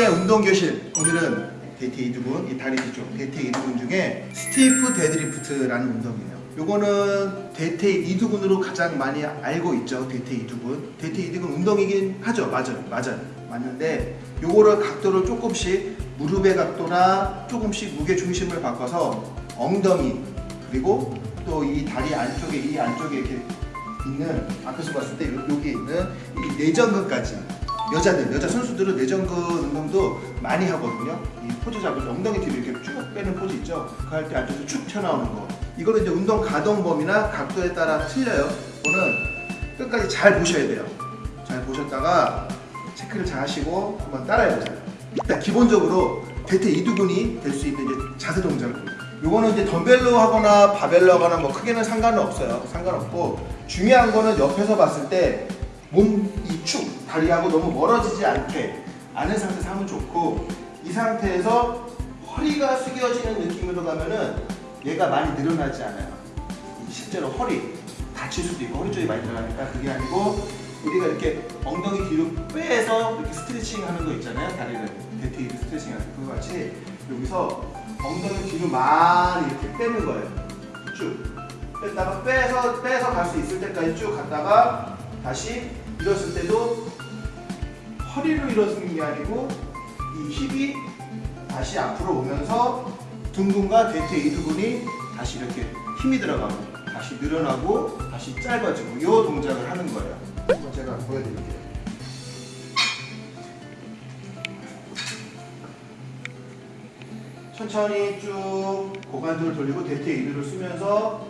천천히의 운동 교실. 오늘은 대퇴 이두근 이 다리 뒤쪽 대퇴 이두근 중에 stiff deadlift라는 운동이에요. 요거는 대퇴 이두근으로 가장 많이 알고 있죠 대퇴 이두근 대퇴 이두근 운동이긴 하죠? 맞아요 맞아요. 맞는데 요거를 각도를 조금씩 무릎의 각도나 조금씩 무게 중심을 바꿔서 엉덩이 그리고 또 이 다리 안쪽에 이 안쪽에 이렇게 있는 앞에서 봤을 때 요- 여기 있는 이 내전근까지 여자들 여자 선수들은 내전근 운동도 많이 하거든요. 이 포즈 잡으면서 엉덩이 뒤로 이렇게 쭉 빼는 포즈 있죠? 그 할때 앞에서 축 튀어나오는 거. 이거는 이제 운동 가동 범위나 각도에 따라 틀려요. 이거는 끝까지 잘 보셔야 돼요. 잘 보셨다가 체크를 잘 하시고 한번 따라해 보세요. 일단 기본적으로 대퇴 이두근이 될 수 있는 이제 자세 동작을 요거는 이제 덤벨로 하거나 바벨로 하거나 뭐 크게는 상관은 없어요. 상관없고 중요한 거는 옆에서 봤을 때 몸 이 축 다리하고 너무 멀어지지 않게 아는 상태에서 하면 좋고 이 상태에서 허리가 숙여지는 느낌으로 가면은 얘가 많이 늘어나지 않아요. 이 실제로 허리 다칠 수도 있고 허리 쪽이 많이 들어가니까 그게 아니고 우리가 이렇게 엉덩이 뒤로 빼서 이렇게 스트레칭 하는 거 있잖아요. 다리를 대퇴 스트레칭 하는 그거 같이 여기서 엉덩이 뒤로 많이 이렇게 빼는 거예요. 쭉 뺐다가 빼서 빼서 갈 수 있을 때까지 쭉 갔다가 다시 일었을 때도 허리로 일어서는 게 아니고 이 힙이 다시 앞으로 오면서 등근과 대퇴 이두근이 다시 이렇게 힘이 들어가고 다시 늘어나고 다시 짧아지고 이 동작을 하는 거예요. 한번 제가 보여드릴게요. 천천히 쭉 고관절을 돌리고 대퇴 이두를 쓰면서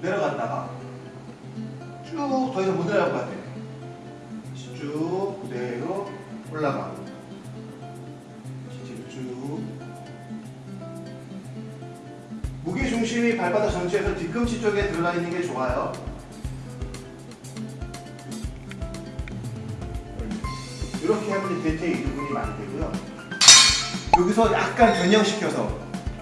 내려갔다가 쭉 더 이상 못 내려갈 것 같아요. 쭉 올라가고 뒤로 쭉 무게 중심이 발바닥 전체에서 뒤꿈치 쪽에 들어가 있는 게 좋아요. 이렇게 하면 대퇴 이두근이 많이 되고요. 여기서 약간 변형시켜서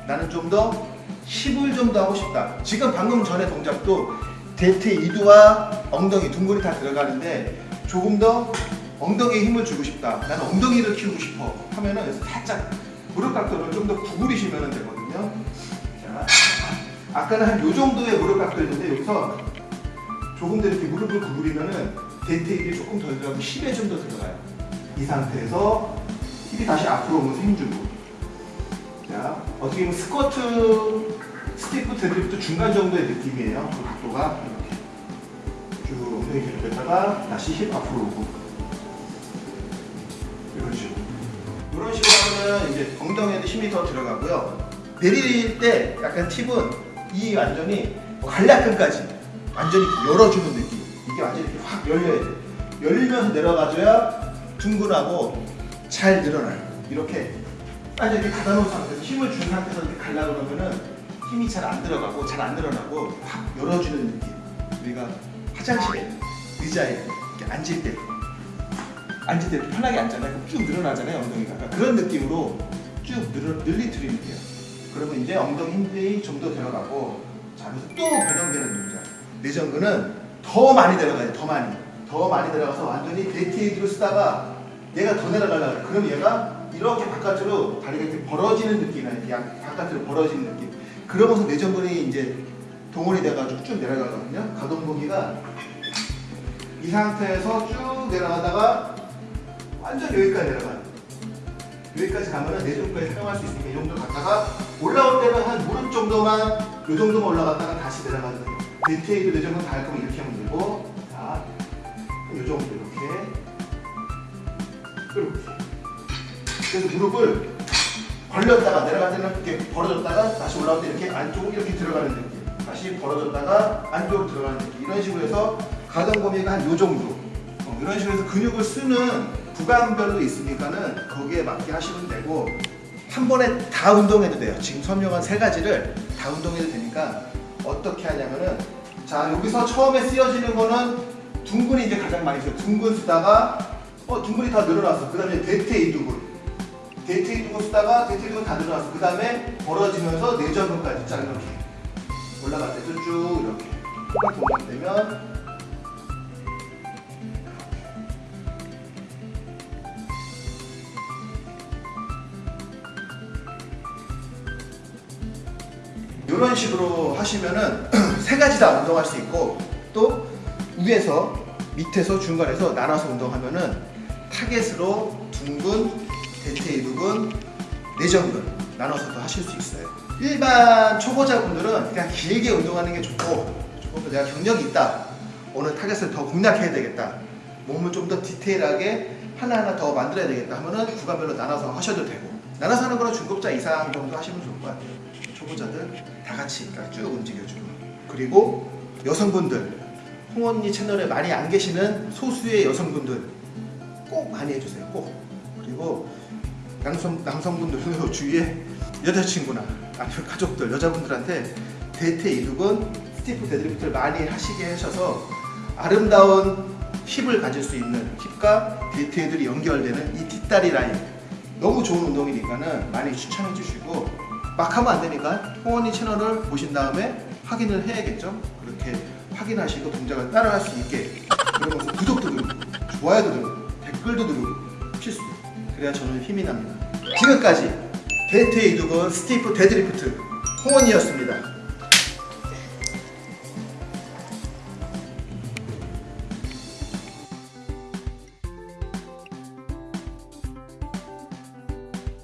나는 좀더 힙을 좀 더 하고 싶다. 지금 방금 전에 동작도 대퇴 이두와 엉덩이 둥근이 다 들어가는데 조금 더 엉덩이에 힘을 주고 싶다. 나는 엉덩이를 키우고 싶어. 하면은 살짝 무릎 각도를 좀 더 구부리시면 되거든요. 자, 아까는 한 요 정도의 무릎 각도였는데 여기서 조금 더 이렇게 무릎을 구부리면은 이두가 조금 더 들어가고 힙에 좀 더 들어가요. 이 상태에서 힙이 다시 앞으로 오면서 힘주고 자 어떻게 보면 스쿼트 stiff deadlift 중간 정도의 느낌이에요 그 각도가 이렇게 쭉 엉덩이 뒤로 뺐다가 다시 힙 앞으로 오고 하면 이제 엉덩이에도 힘이 더 들어가고요 내릴 때 약간 팁은 이 완전히 관략근까지 완전히 열어주는 느낌 이게 완전히 확 열려야 돼 열리면서 내려가줘야 둥근하고 잘 늘어나요. 이렇게 완전 이렇게 닫아놓은 상태에서 힘을 준 상태에서 이렇게 갈라 그러면은 힘이 잘 안 들어가고 잘 안 늘어나고 확 열어주는 느낌. 우리가 화장실에 의자에 이렇게 앉을 때 앉을 때 편하게 앉잖아요. 쭉 늘어나잖아요 엉덩이가. 그러니까 그런 느낌으로 쭉 늘어, 늘리트리면 돼요. 그러면 이제 엉덩이 힘이 좀 더 들어가고 자 그래서 또 변형되는 동작. 내전근은 더 많이 들어가요. 더 많이. 더 많이 들어가서 완전히 대퇴 이두로 쓰다가 얘가 더 내려가려고. 그럼 얘가 이렇게 바깥으로 다리가 이렇게 벌어지는 느낌이야. 이렇게 양- 바깥으로 벌어지는 느낌. 그러면서 내전근이 이제 동원이 돼가지고 쭉 내려가거든요. 가동 범위가 이 상태에서 쭉 내려가다가 완전 여기까지 내려가요. 여기까지 가면은 내전근까지 사용할 수 있으니까 이 정도 갔다가 올라올 때는 한 무릎 정도만 이 정도만 올라갔다가 다시 내려가는 거예요. 대퇴 이두 내전근 갈 거면 이렇게 하면 되고 자, 이 정도 이렇게 이렇게. 그래서 무릎을 벌렸다가 내려갈 때는 이렇게 벌어졌다가 다시 올라올 때 이렇게 안쪽으로 이렇게 들어가는 느낌. 다시 벌어졌다가 안쪽으로 들어가는 느낌. 이런 식으로 해서 가동 범위가 한 요 정도. 어, 이런 식으로 해서 근육을 쓰는 구간별로 있으니까는 거기에 맞게 하시면 되고 한 번에 다 운동해도 돼요. 지금 설명한 세 가지를 다 운동해도 되니까 어떻게 하냐면은 자 여기서 처음에 쓰여지는 거는 둥근이 이제 가장 많이 써요. 둥근 쓰다가 어 둥근이 다 늘어났어. 그 다음에 대퇴 이두근. 대퇴 이두근 쓰다가 대퇴 이두근 다 늘어났어. 그 다음에 벌어지면서 내전근까지 쫙 이렇게 올라갈 때도 쭉 이렇게 똑같은 동작 되면 이런 식으로 하시면은 세 가지 다 운동할 수 있고 또 위에서 밑에서 중간에서 나눠서 운동하면은 타겟으로 둥근, 대퇴 이두근, 내전근 나눠서도 하실 수 있어요. 일반 초보자분들은 그냥 길게 운동하는 게 좋고 조금 내가 경력이 있다. 오늘 타겟을 더 공략해야 되겠다. 몸을 좀 더 디테일하게 하나하나 더 만들어야 되겠다 하면은 구간별로 나눠서 하셔도 되고 나눠서 하는 거는 중급자 이상 정도 하시면 좋을 것 같아요. 초보자들 다 같이 그러니까 쭉 움직여주고 그리고 여성분들 홍원이 채널에 많이 안 계시는 소수의 여성분들 꼭 많이 해주세요. 꼭 그리고 남성 남성분들도 주위에 여자친구나 아니면 가족들 여자분들한테 대퇴 이두근 stiff deadlift를 많이 하시게 하셔서 아름다운 힙을 가질 수 있는 힙과 대퇴들이 연결되는 이 뒷다리 라인 너무 좋은 운동이니까 는 많이 추천해 주시고 막 하면 안 되니까 홍원이 채널을 보신 다음에 확인을 해야겠죠? 그렇게 확인하시고 동작을 따라할 수 있게 그러면서 구독도 누르고 좋아요도 누르고 댓글도 누르고 필수. 그래야 저는 힘이 납니다. 지금까지 대퇴 이두근 stiff deadlift 홍원이었습니다